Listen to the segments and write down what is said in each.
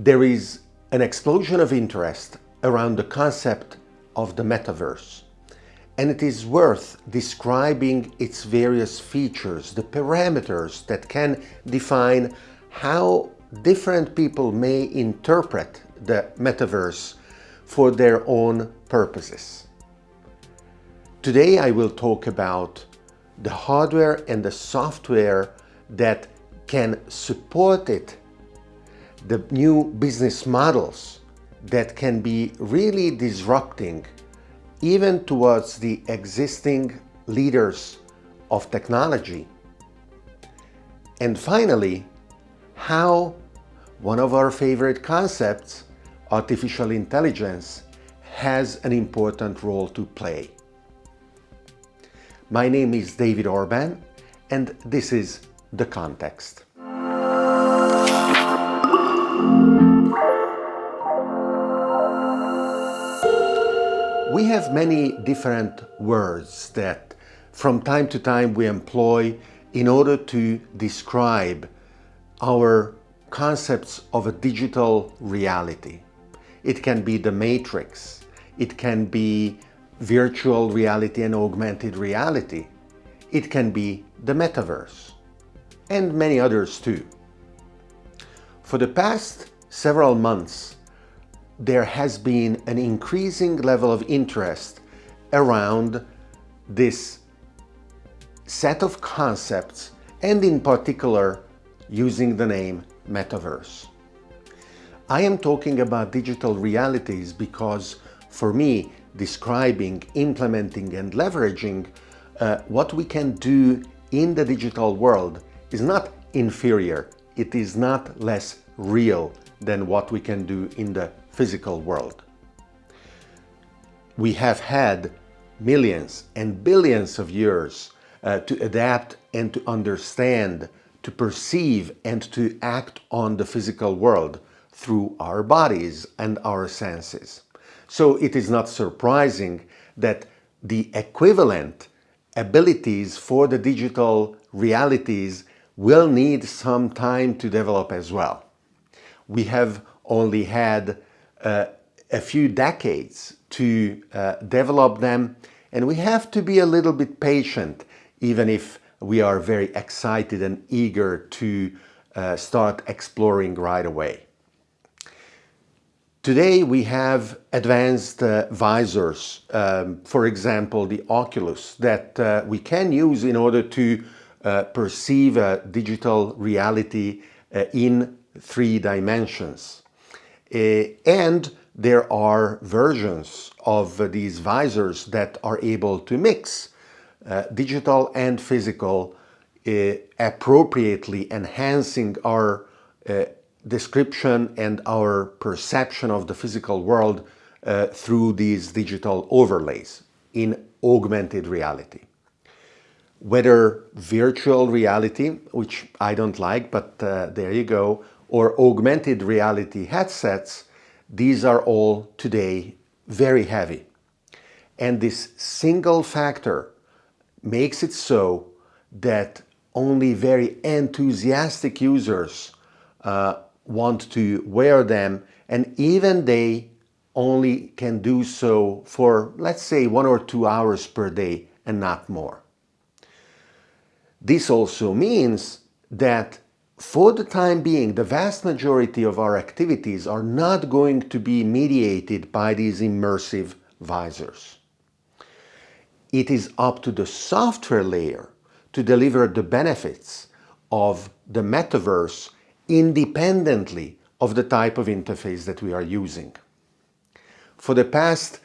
There is an explosion of interest around the concept of the metaverse. And it is worth describing its various features, the parameters that can define how different people may interpret the metaverse for their own purposes. Today I will talk about the hardware and the software that can support it the new business models that can be really disrupting even towards the existing leaders of technology. And finally, how one of our favorite concepts, artificial intelligence, has an important role to play. My name is David Orban and this is The Context. We have many different words that from time to time we employ in order to describe our concepts of a digital reality. It can be the matrix, it can be virtual reality and augmented reality, it can be the metaverse, and many others too. For the past several months, there has been an increasing level of interest around this set of concepts and in particular using the name metaverse. I am talking about digital realities because for me describing, implementing and leveraging uh, what we can do in the digital world is not inferior, it is not less real than what we can do in the physical world. We have had millions and billions of years uh, to adapt and to understand, to perceive and to act on the physical world through our bodies and our senses. So it is not surprising that the equivalent abilities for the digital realities will need some time to develop as well we have only had a few decades to uh, develop them and we have to be a little bit patient even if we are very excited and eager to uh, start exploring right away. Today we have advanced uh, visors, um, for example the Oculus, that uh, we can use in order to uh, perceive a digital reality uh, in three dimensions. Uh, and there are versions of these visors that are able to mix uh, digital and physical uh, appropriately enhancing our uh, description and our perception of the physical world through these digital overlays in augmented reality. Whether virtual reality, which I don't like, but there you go, or augmented reality headsets, these are all today very heavy. And this single factor makes it so that only very enthusiastic users uh, want to wear them and even they only can do so for let's say one or two hours per day and not more. This also means that for the time being, the vast majority of our activities are not going to be mediated by these immersive visors. It is up to the software layer to deliver the benefits of the metaverse independently of the type of interface that we are using. For the past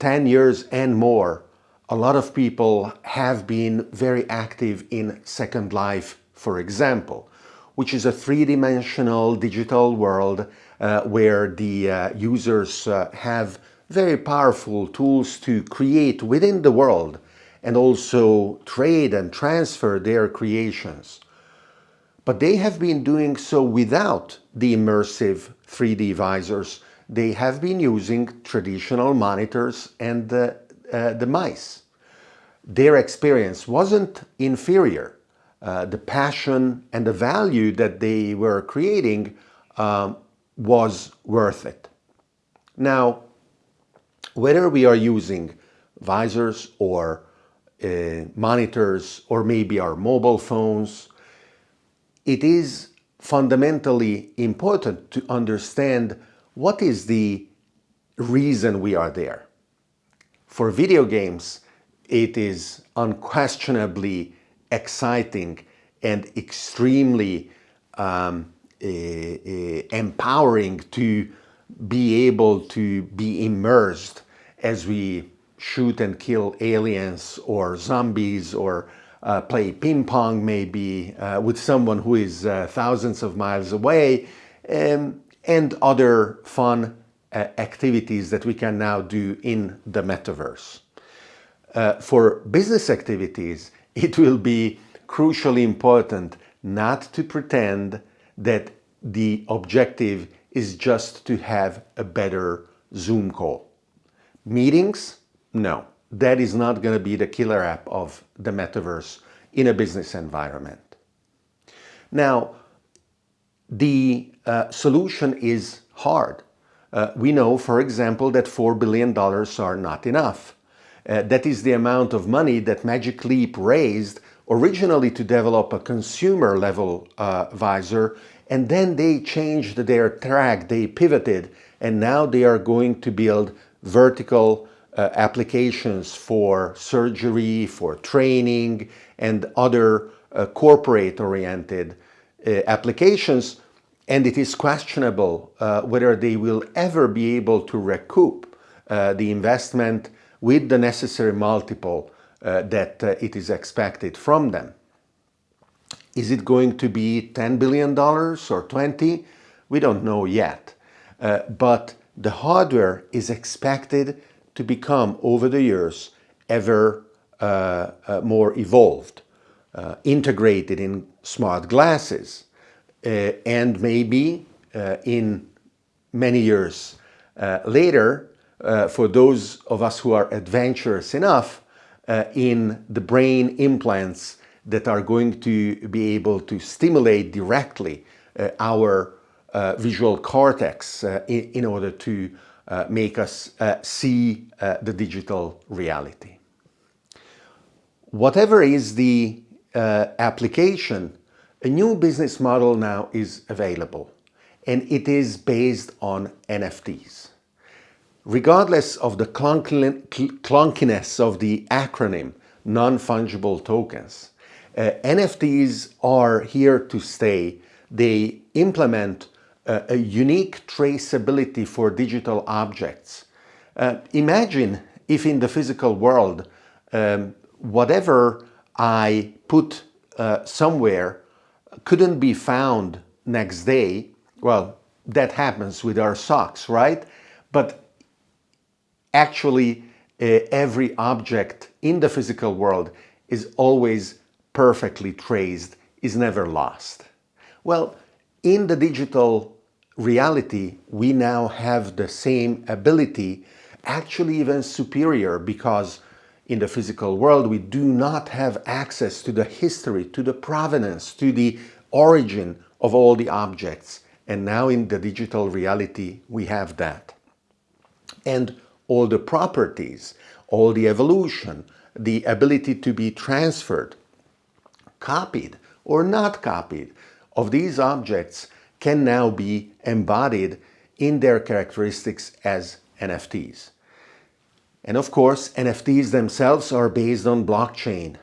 10 years and more, a lot of people have been very active in Second Life, for example, which is a three-dimensional digital world uh, where the uh, users uh, have very powerful tools to create within the world and also trade and transfer their creations. But they have been doing so without the immersive 3D visors. They have been using traditional monitors and the, uh, the mice. Their experience wasn't inferior uh, the passion and the value that they were creating um, was worth it. Now, whether we are using visors or uh, monitors or maybe our mobile phones, it is fundamentally important to understand what is the reason we are there. For video games, it is unquestionably exciting and extremely um, uh, uh, empowering to be able to be immersed as we shoot and kill aliens or zombies or uh, play ping pong maybe uh, with someone who is uh, thousands of miles away um, and other fun uh, activities that we can now do in the metaverse. For business activities, it will be crucially important not to pretend that the objective is just to have a better Zoom call. Meetings? No, that is not going to be the killer app of the metaverse in a business environment. Now, the uh, solution is hard. Uh, we know, for example, that $4 billion are not enough. Uh, that is the amount of money that Magic Leap raised originally to develop a consumer level uh, visor and then they changed their track, they pivoted and now they are going to build vertical uh, applications for surgery, for training and other uh, corporate oriented uh, applications and it is questionable uh, whether they will ever be able to recoup the investment with the necessary multiple uh, that uh, it is expected from them. Is it going to be $10 billion or 20? We don't know yet. Uh, but the hardware is expected to become over the years ever uh, uh, more evolved, uh, integrated in smart glasses, and maybe in many years later, for those of us who are adventurous enough, uh, in the brain implants that are going to be able to stimulate directly uh, our uh, visual cortex uh, in, in, order to uh, make us uh, see the digital reality. Whatever is the application, a new business model now is available and it is based on NFTs. Regardless of the clunkiness of the acronym, non-fungible tokens, uh, NFTs are here to stay. They implement uh, a unique traceability for digital objects. Uh, imagine if in the physical world, um, whatever I put uh, somewhere couldn't be found next day. Well, that happens with our socks, right? But actually uh, every object in the physical world is always perfectly traced, is never lost. Well, in the digital reality, we now have the same ability, actually even superior, because in the physical world, we do not have access to the history, to the provenance, to the origin of all the objects. And now in the digital reality, we have that. And all the properties, all the evolution, the ability to be transferred, copied or not copied of these objects can now be embodied in their characteristics as NFTs. And of course, NFTs themselves are based on blockchain,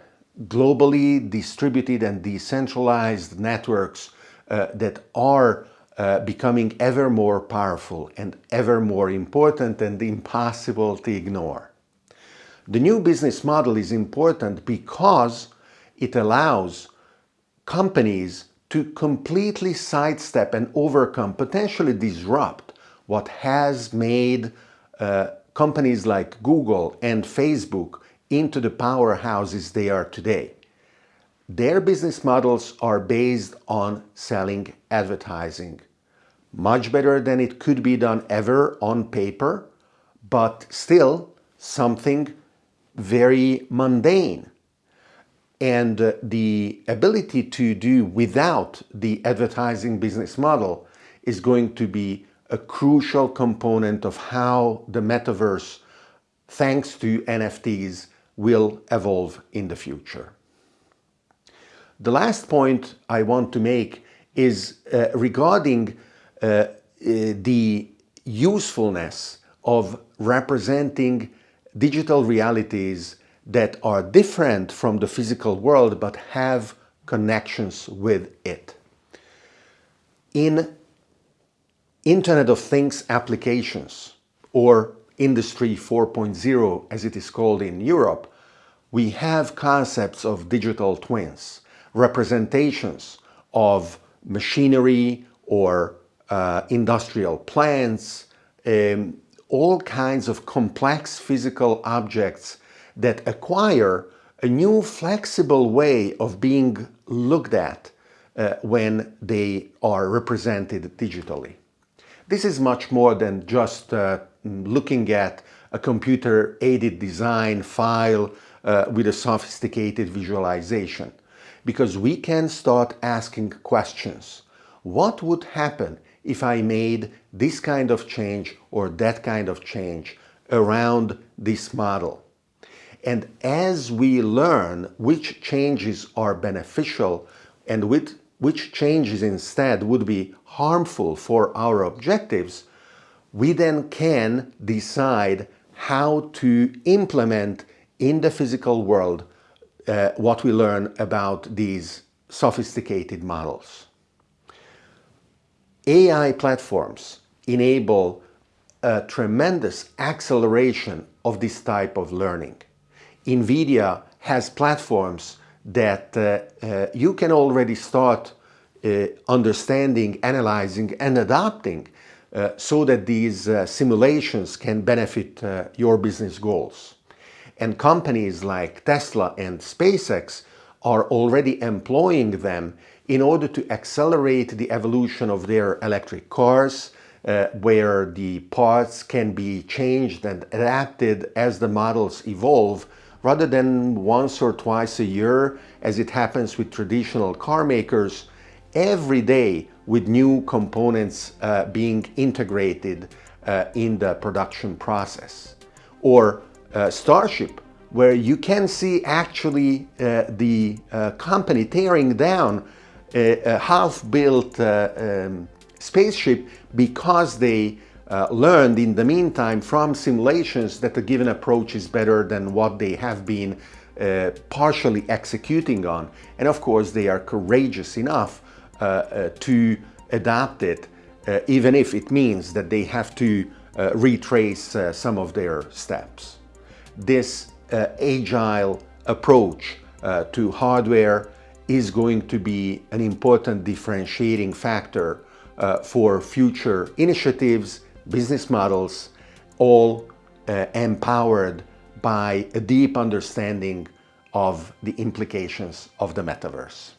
globally distributed and decentralized networks uh, that are uh, becoming ever more powerful and ever more important and impossible to ignore. The new business model is important because it allows companies to completely sidestep and overcome, potentially disrupt what has made uh, companies like Google and Facebook into the powerhouses they are today. Their business models are based on selling advertising much better than it could be done ever on paper, but still something very mundane. And uh, the ability to do without the advertising business model is going to be a crucial component of how the metaverse, thanks to NFTs, will evolve in the future. The last point I want to make is uh, regarding uh, uh, the usefulness of representing digital realities that are different from the physical world but have connections with it. In Internet of Things applications or Industry 4.0 as it is called in Europe, we have concepts of digital twins, representations of machinery or uh, industrial plants, um, all kinds of complex physical objects that acquire a new flexible way of being looked at uh, when they are represented digitally. This is much more than just uh, looking at a computer-aided design file uh, with a sophisticated visualization because we can start asking questions. What would happen if I made this kind of change or that kind of change around this model? And as we learn which changes are beneficial and which, changes instead would be harmful for our objectives, we then can decide how to implement in the physical world uh, what we learn about these sophisticated models. AI platforms enable a tremendous acceleration of this type of learning. NVIDIA has platforms that uh, uh, you can already start uh, understanding, analyzing and adapting uh, so that these uh, simulations can benefit uh, your business goals. And companies like Tesla and SpaceX are already employing them in order to accelerate the evolution of their electric cars, uh, where the parts can be changed and adapted as the models evolve, rather than once or twice a year, as it happens with traditional car makers, every day with new components uh, being integrated uh, in the production process. Or uh, Starship, where you can see actually uh, the uh, company tearing down a, a half-built uh, um, spaceship because they uh, learned in the meantime from simulations that a given approach is better than what they have been uh, partially executing on. And of course, they are courageous enough to adapt it, even if it means that they have to retrace some of their steps this uh, agile approach uh, to hardware is going to be an important differentiating factor uh, for future initiatives, business models, all uh, empowered by a deep understanding of the implications of the metaverse.